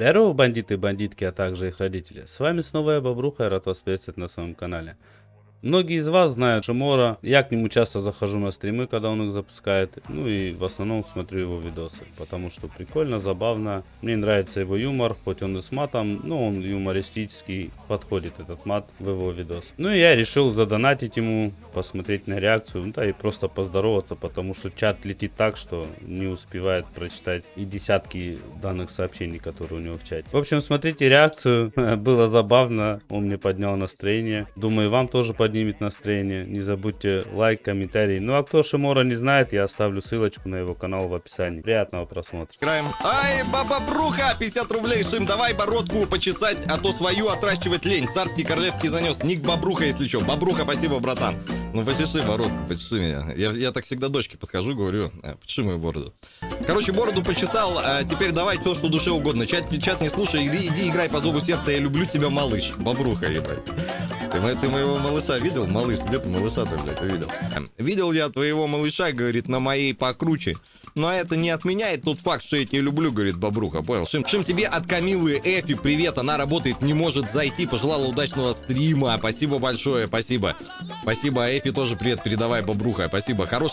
Здорово, бандиты и бандитки, а также их родители. С вами снова я, Бобруха, рад вас приветствовать на своем канале. Многие из вас знают Шимора. Я к нему часто захожу на стримы, когда он их запускает. Ну и в основном смотрю его видосы. Потому что прикольно, забавно. Мне нравится его юмор, хоть он и с матом, но он юмористический. Подходит этот мат в его видос. Ну и я решил задонатить ему, посмотреть на реакцию. Ну да и просто поздороваться, потому что чат летит так, что не успевает прочитать и десятки данных сообщений, которые у него в чате. В общем, смотрите реакцию. Было забавно. Он мне поднял настроение. Думаю, вам тоже поднимет настроение. Не забудьте лайк, комментарий. Ну а кто Шимора не знает, я оставлю ссылочку на его канал в описании. Приятного просмотра. Играем. Ай, баба Бруха, 50 рублей, Шим, давай бородку почесать, а то свою отращивать лень. Царский королевский занес. Ник Бабруха, если что. Бабруха, спасибо, братан. Ну, почеши бородку, почеши меня. Я, я так всегда дочке подхожу, говорю, «А, почеши мою бороду. Короче, бороду почесал, а теперь давай все, что душе угодно. Чат, чат не слушай, иди, иди играй по зову сердца, я люблю тебя, малыш. Бабруха, ебать. Ты, ты моего малыша видел? Малыш, где ты малыша-то, блядь, видел? Видел я твоего малыша, говорит, на моей покруче. Но это не отменяет тот факт, что я тебя люблю, говорит Бобруха, понял? Шим, Шим, тебе от Камилы Эфи привет, она работает, не может зайти, пожелала удачного стрима, спасибо большое, спасибо. Спасибо, Эфи тоже привет передавай, Бобруха, спасибо. Хорош,